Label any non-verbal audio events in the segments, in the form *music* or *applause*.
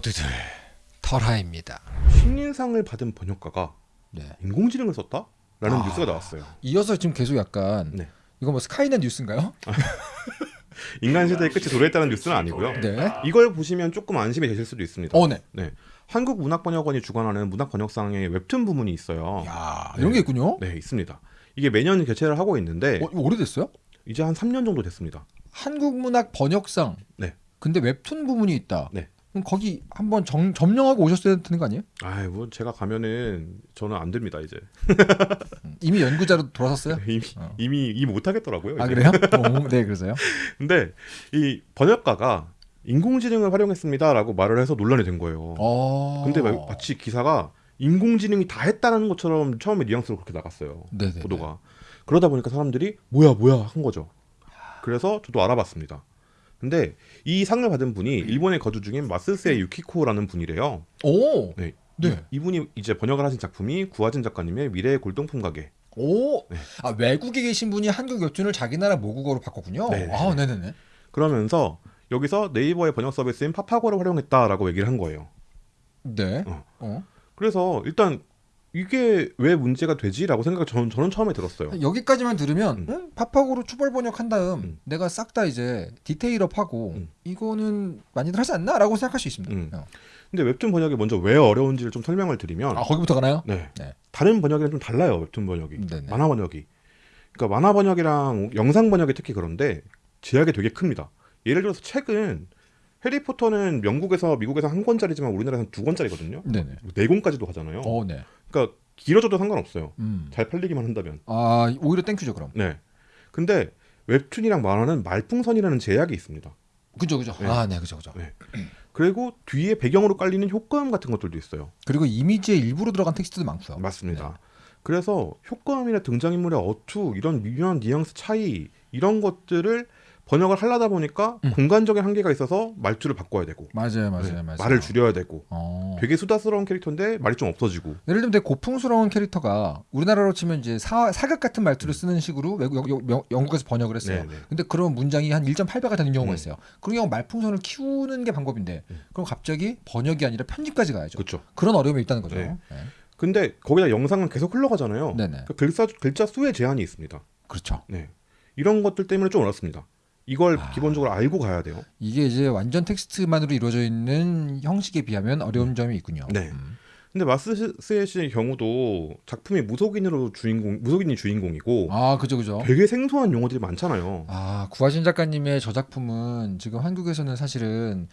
모두들 털하입니다. 신인상을 받은 번역가가 네. 인공지능을 썼다? 라는 아. 뉴스가 나왔어요. 이어서 지금 계속 약간 네. 이거 뭐 스카이넷 뉴스인가요? *laughs* 인간 시대의 끝이 도래했다는 뉴스는 아니고요. 네. 이걸 보시면 조금 안심이 되실 수도 있습니다. 어, 네. 한국문학번역원이 주관하는 문학번역상의 웹툰 부문이 있어요. 야, 네. 이런 게 있군요. 네, 있습니다. 이게 매년 개최를 하고 있는데 어, 오래됐어요? 이제 한 3년 정도 됐습니다. 한국문학 번역상. 네. 근데 웹툰 부문이 있다. 네. 그럼 거기 한번 정, 점령하고 오셨어야 되는 거 아니에요? 아이, 뭐 제가 가면은 저는 안 됩니다, 이제. 음, 이미 연구자로 돌아섰어요? *laughs* 이미 어. 이미 이 못 하겠더라고요. 아 이제. 그래요? *laughs* 어, 네, 그래서요. 근데 이 번역가가 인공지능을 활용했습니다라고 말을 해서 논란이 된 거예요. 어. 근데 마- 마치 기사가 인공지능이 다 했다는 것처럼 처음에 뉘앙스로 그렇게 나갔어요. 네네. 보도가. 그러다 보니까 사람들이 뭐야 뭐야 한 거죠. 그래서 저도 알아봤습니다. 근데 이 상을 받은 분이 일본에 거주 중인 마스세 유키코라는 분이래요. 오. 네. 네. 이, 이분이 이제 번역을 하신 작품이 구하진 작가님의 미래의 골동품 가게. 오. 네. 아 외국에 계신 분이 한국 웹툰을 자기 나라 모국어로 바꿨군요. 네네. 아, 네네네. 그러면서 여기서 네이버의 번역 서비스인 파파고를 활용했다라고 얘기를 한 거예요. 네. 어. 어. 그래서 일단 이게 왜 문제가 되지라고 생각을 저는, 저는 처음에 들었어요. 여기까지만 들으면 음. 응? 파파고로 추벌 번역한 다음 음. 내가 싹 다 이제 디테일업하고 음. 이거는 많이들 하지 않나라고 생각할 수 있습니다. 음. 어. 근데 웹툰 번역이 먼저 왜 어려운지를 좀 설명을 드리면 아 거기부터 가나요? 네. 네. 다른 번역이랑 좀 달라요 웹툰 번역이 네네. 만화 번역이 그러니까 만화 번역이랑 영상 번역이 특히 그런데 제약이 되게 큽니다 예를 들어서 책은 해리포터는 영국에서 미국에서 한 권짜리지만 우리나라에서는 두 권짜리거든요 네네. 네 권까지도 하잖아요 어, 네. 그러니까 길어져도 상관없어요 음. 잘 팔리기만 한다면 아 오히려 thank you죠 그럼. 네 근데 웹툰이랑 만화는 말풍선이라는 제약이 있습니다 그죠 그죠. 네. 아네 그죠 그죠. 네. 그리고 뒤에 배경으로 깔리는 효과음 같은 것들도 있어요 그리고 이미지에 일부러 들어간 텍스트도 많고요. 맞습니다. 그래서 효과음이나 등장인물의 어투 이런 미묘한 뉘앙스 차이 이런 것들을 번역을 하려다 보니까 음. 공간적인 한계가 있어서 말투를 바꿔야 되고 맞아요 맞아요 네, 맞아요. 말을 줄여야 되고 어. 되게 수다스러운 캐릭터인데 말이 좀 없어지고 예를 들면 되게 고풍스러운 캐릭터가 우리나라로 치면 이제 사, 사극 같은 말투를 쓰는 식으로 외국 여- 여- 영- 영국에서 번역을 했어요. 네, 네. 근데 그런 문장이 한 1.8배가 되는 경우가 음. 있어요. 그런 경우 말풍선을 키우는 게 방법인데 음. 그럼 갑자기 번역이 아니라 편집까지 가야죠. 그렇죠. 그런 어려움이 있다는 거죠. 네. 네. 근데 거기다 영상은 계속 흘러가잖아요. 네네. 그 글자 글자 수의 제한이 있습니다. 그렇죠. 네. 이런 것들 때문에 좀 어렵습니다. 이걸 아. 기본적으로 알고 가야 돼요. 이게 이제 완전 텍스트만으로 이루어져 있는 형식에 비하면 어려운 점이 있군요. 네. 음. 근데 마스세 씨의 경우도 작품이 무속인으로 주인공 무속인이 주인공이고 아 그죠 그죠. 되게 생소한 용어들이 많잖아요. 아 구하신 작가님의 저 작품은 지금 한국에서는 사실은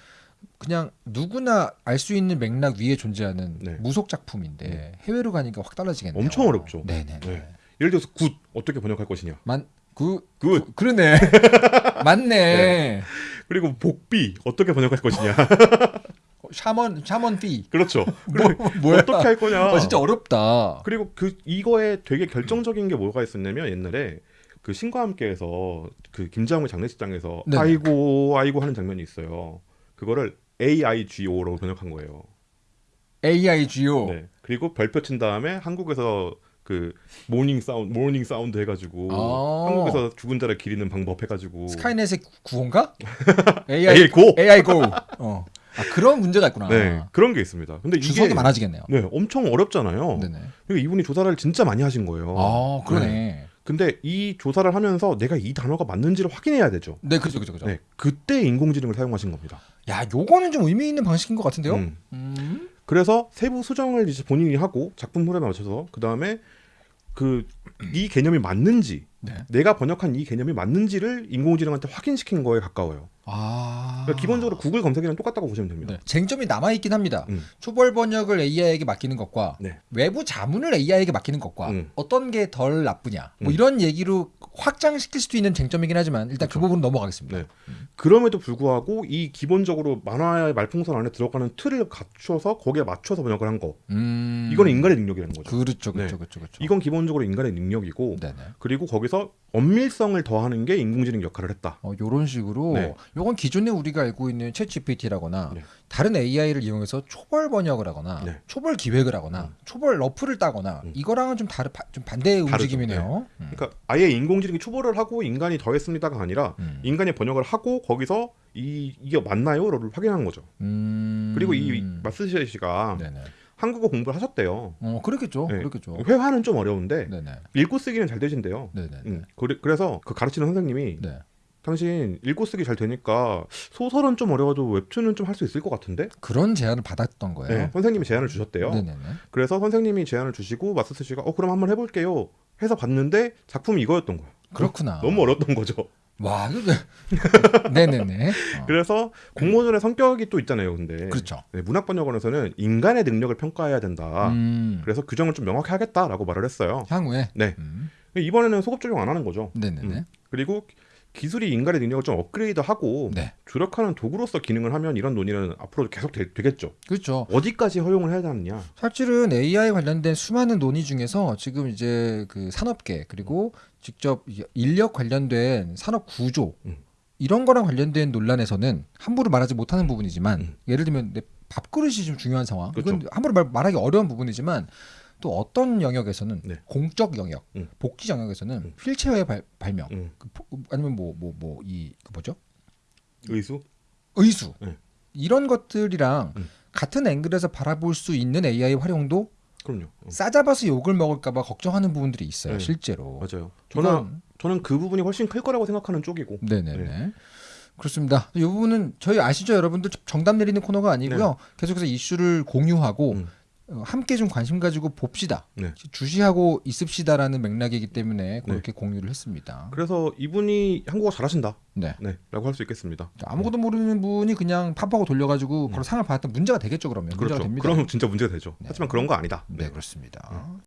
그냥 누구나 알 수 있는 맥락 위에 존재하는 네. 무속 작품인데 해외로 가니까 확 달라지겠네요. 엄청 어렵죠. 네네. 네. 예를 들어서 굿 어떻게 번역할 것이냐. 만그 굿 그러네. *laughs* 맞네. 그리고 복비 어떻게 번역할 것이냐. *laughs* shaman shaman fee. 그렇죠. *laughs* 뭐 뭐야? 어떻게 할 거냐. 어, 진짜 어렵다. 그리고 그 이거에 되게 결정적인 게 뭐가 있었냐면 옛날에 그 신과 함께에서 그 김자홍 장례식장에서 네네. 아이고 아이고 하는 장면이 있어요. 그거를 AIGO로 번역한 거예요. AIGO. 네. 그리고 별표 친 다음에 한국에서 그 mourning sound mourning sound 해가지고 아. 한국에서 죽은 자를 기리는 방법 해가지고 스카이넷의 구호인가? *laughs* AI AI Go AI Go. 어. 아 그런 문제가 있구나. 네 그런 게 있습니다. 근데 주석이 많아지겠네요. 네 엄청 어렵잖아요. 네네. 그리고 이분이 조사를 진짜 많이 하신 거예요. 아 그러네. 네. 네, 근데 이 조사를 하면서 내가 이 단어가 맞는지를 확인해야 되죠. 그죠 그죠 그죠. 네, 그때 인공지능을 사용하신 겁니다. 야 요거는 좀 의미 있는 방식인 것 같은데요. 음. 음. 그래서 세부 수정을 이제 본인이 하고 작품 흐름에 맞춰서 그 다음에 그 이 개념이 맞는지 네. 내가 번역한 이 개념이 맞는지를 인공지능한테 확인시킨 거에 가까워요. 아. 그러니까 기본적으로 구글 검색이랑 똑같다고 보시면 됩니다. 네. 쟁점이 남아 있긴 합니다. 음. 초벌 번역을 AI에게 맡기는 것과 네. 외부 자문을 AI에게 맡기는 것과 음. 어떤 게 덜 나쁘냐 뭐 음. 이런 얘기로 확장시킬 수도 있는 쟁점이긴 하지만 일단 그 그렇죠. 부분 넘어가겠습니다. 네. 그럼에도 불구하고 이 기본적으로 만화의 말풍선 안에 들어가는 틀을 갖춰서 거기에 맞춰서 번역을 한 거. 음. 이거는 인간의 능력이라는 거죠. 그렇죠, 그렇죠, 네. 그렇죠, 그렇죠. 이건 기본적으로 인간의 능력이고 네네. 그리고 거기서 엄밀성을 더하는 게 인공지능 역할을 했다. 어, 요런 식으로 네. 요건 기존에 우리가 알고 있는 챗 GPT라거나 네. 다른 AI를 이용해서 초벌 번역을 하거나 네. 초벌 기획을 하거나 음. 초벌 러프를 따거나 음. 이거랑은 좀 다른 바- 좀 반대의 다르죠. 움직임이네요. 음. 그러니까 아예 인공지능이 초벌을 하고 인간이 더했습니다가 아니라 음. 인간이 번역을 하고 거기서 이 이게 맞나요?를 확인한 거죠. 음. 그리고 이 마스시 씨가 네네. 한국어 공부를 하셨대요. 어 그렇겠죠. 네. 그렇겠죠. 회화는 좀 어려운데 네네. 읽고 쓰기는 잘 되신대요. 네네. 음, 그래, 그래서 그 가르치는 선생님이 네. 당신 읽고 쓰기 잘 되니까 소설은 좀 어려워도 웹툰은 좀 할 수 있을 것 같은데? 그런 제안을 받았던 거예요. 네, 선생님이 제안을 주셨대요. 네네네. 그래서 선생님이 제안을 주시고 마스스 씨가 어 그럼 한번 해볼게요 해서 봤는데 작품이 이거였던 거예요. 그렇구나. 너무 어려웠던 거죠. 와, *laughs* 네네네. 어. 그래서 공모전의 성격이 또 있잖아요. 근데 그렇죠. 네, 문학번역원에서는 인간의 능력을 평가해야 된다. 음. 그래서 규정을 좀 명확히 하겠다라고 말을 했어요. 향후에. 네. 음. 이번에는 소급 적용 안 하는 거죠. 네네네. 음. 그리고 기술이 인간의 능력을 좀 업그레이드하고 네. 조력하는 도구로서 기능을 하면 이런 논의는 앞으로 계속 되, 겠죠 그렇죠. 어디까지 허용을 해야 되느냐. 사실은 AI 관련된 수많은 논의 중에서 지금 이제 그 산업계 그리고 직접 이 인력 관련된 산업 구조 음. 이런 거랑 관련된 논란에서는 함부로 말하지 못하는 부분이지만 음. 예를 들면 내 밥그릇이 좀 중요한 상황 이건 그렇죠. 함부로 말, 말하기 어려운 부분이지만 또 어떤 영역에서는 네. 공적 영역 음. 복지 영역에서는 음. 휠체어의 발, 발명 음. 그 포- 아니면 뭐 뭐 뭐 이 그 뭐죠 의수? 의수 네. 이런 것들이랑 음. 같은 앵글에서 바라볼 수 있는 AI 활용도 그럼요. 어, 싸잡아서 욕을 먹을까봐 걱정하는 부분들이 있어요 네. 실제로. 맞아요. 저는 이건- 저는 그 부분이 훨씬 클 거라고 생각하는 쪽이고. 네네네. 그렇습니다. 이 부분은 저희 아시죠 여러분들 정답 내리는 코너가 아니고요. 계속해서 이슈를 공유하고 네. 음. 어, 함께 좀 관심 가지고 봅시다. 네. 주시하고 있읍시다라는 맥락이기 때문에 그렇게 공유를 했습니다. 그래서 이분이 한국어 잘하신다. 네. 네.라고 할 수 있겠습니다. 아무것도 모르는 분이 그냥 팝하고 돌려가지고 그걸 상을 받았던 문제가 되겠죠 그러면 문제가 음. 그렇죠. 됩니다. 그럼 진짜 문제가 되죠. 네. 하지만 그런 거 아니다. 네 그렇습니다.